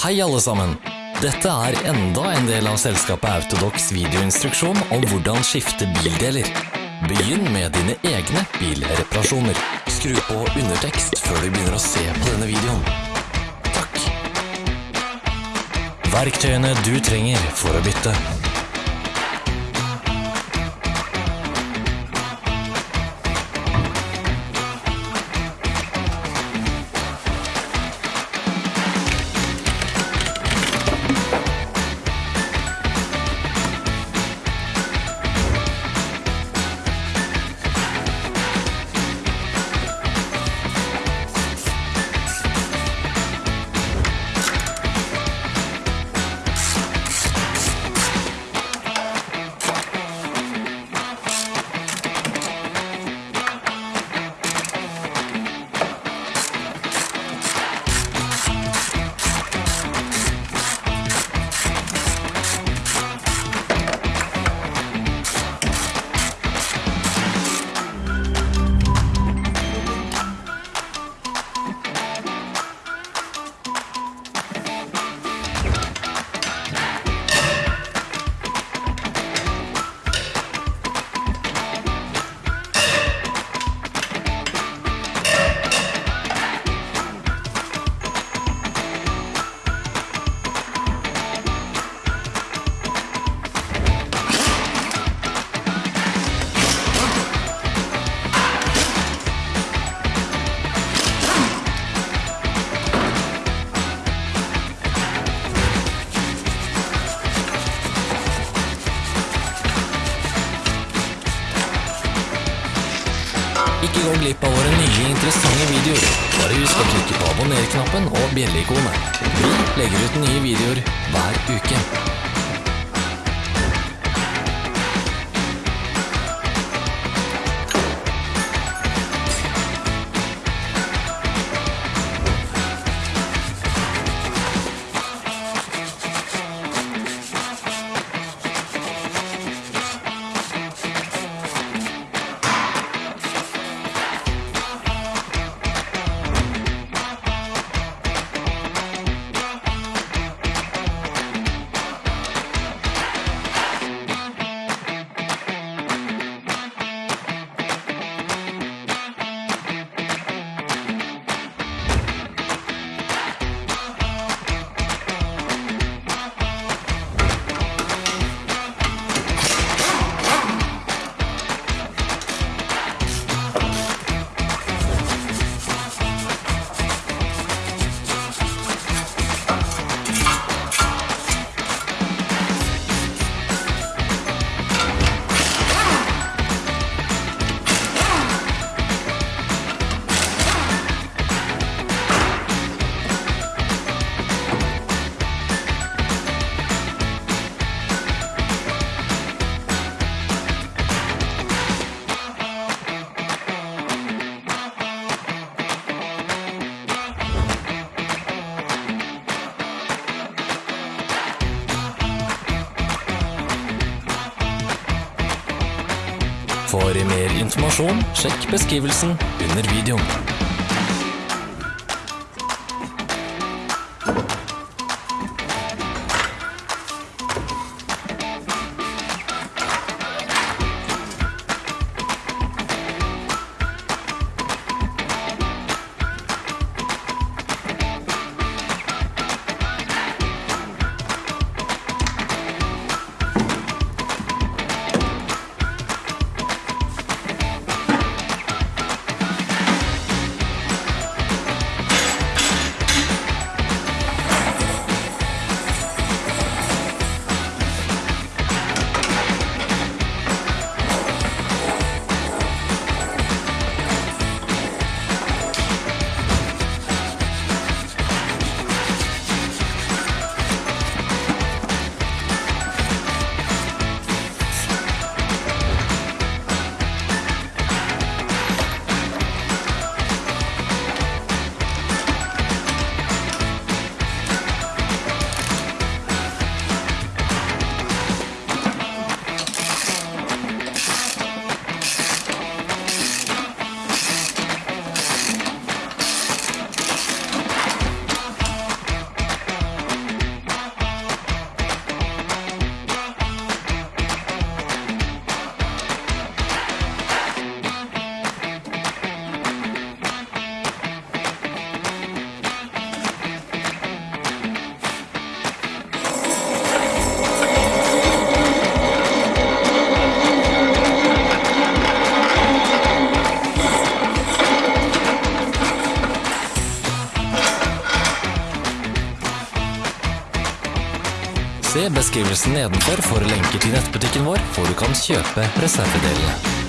Hei alle sammen! Dette er enda en del av selskapet Autodox videoinstruksjon om hvordan skifte bildeler. Begynn med dine egne bilreparasjoner. Skru på undertekst før du begynner å se på denne videoen. Takk. Verktøyene du trenger for å bytte. Ikke gå glipp av våre nye interessante videoer. Bare husk å klikke på abonner-knappen og bjelleikonet. Vi legger ut nye videoer hver uke. For mer informasjon, sjekk beskrivelsen under videoen. Beskrivelsen nedenfor for lenker til nettbutikken vår, hvor du kan kjøpe reservedelene.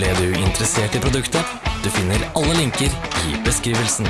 Ble du interessert i produktet? Du finner alle linker i beskrivelsen.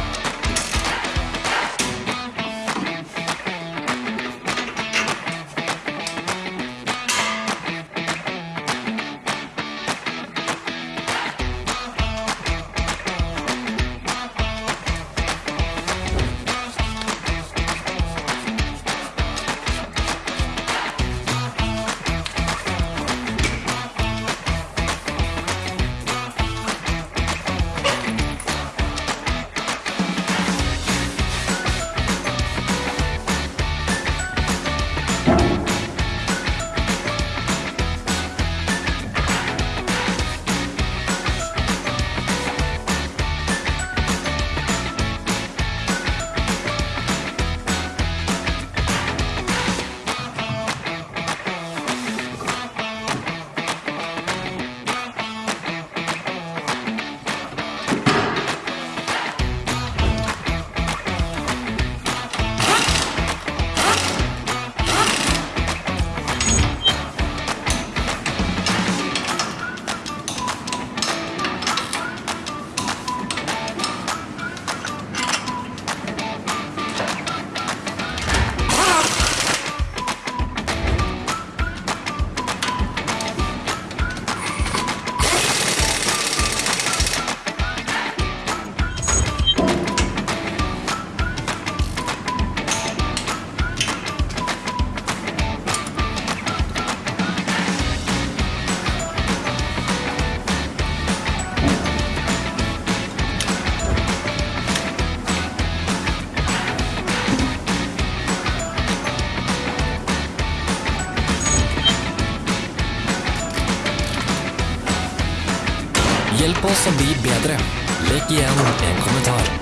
Hjelp oss å bedre. Legg igjen en kommentar.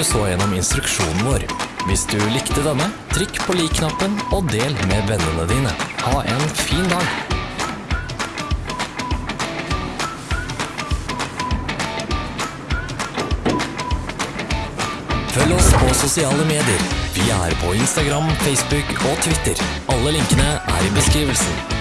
Du så gjennom instruksjonen vår. Hvis du likte denne, trykk på lik-knappen og del med vennene dine. Ha en fin dag! Følg oss på sosiale medier. Vi er på Instagram, Facebook og Twitter. Alle linkene er i beskrivelsen.